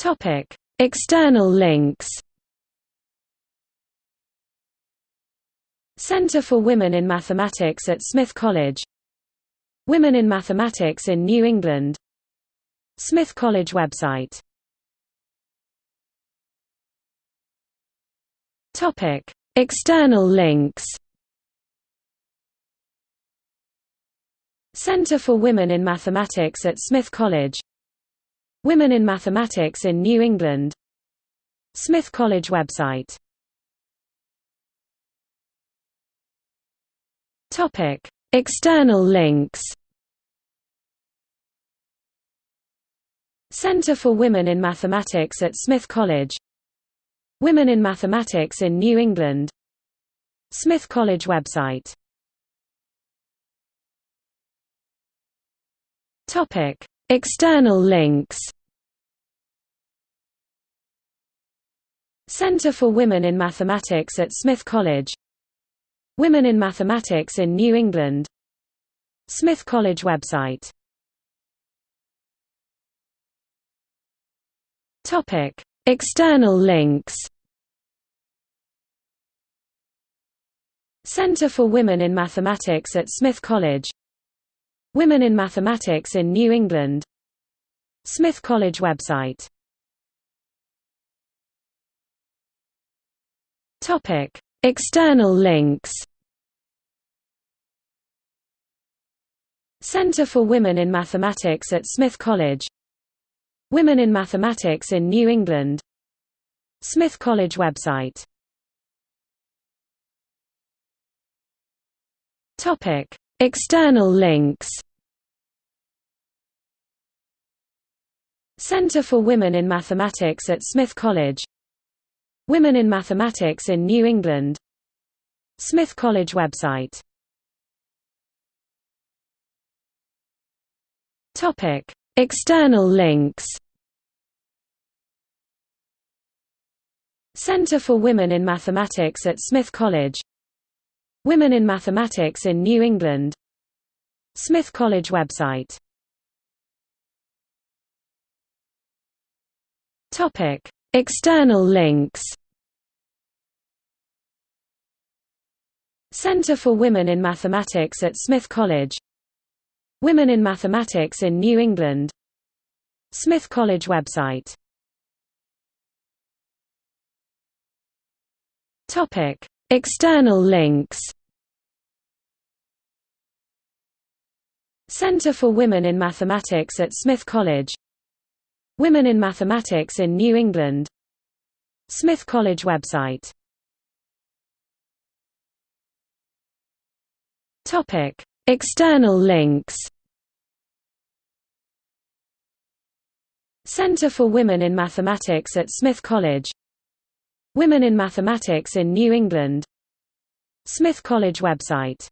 Topic: External links. Center for Women in Mathematics at Smith College. Women in Mathematics in New England. Smith College website. Topic: External links. Center for Women in Mathematics at Smith College Women in Mathematics in New England. Smith College website. External links. Center for Women in Mathematics at Smith College. Women in Mathematics in New England. Smith College website. Topic: External links. Center for Women in Mathematics at Smith College. Women in Mathematics in New England. Smith College website. Topic: External links. Center for Women in Mathematics at Smith College Women in Mathematics in New England. Smith College website. External links. Center for Women in Mathematics at Smith College. Women in Mathematics in New England. Smith College website. Topic: External links. Center for Women in Mathematics at Smith College. Women in Mathematics in New England. Smith College website. Topic: External links. Center for Women in Mathematics at Smith College Women in Mathematics in New England. Smith College website. External links. Center for Women in Mathematics at Smith College. Women in Mathematics in New England. Smith College website External links. Center for Women in Mathematics at Smith College. Women in Mathematics in New England. Smith College website. Topic: External links. Center for Women in Mathematics at Smith College Women in Mathematics in New England. Smith College website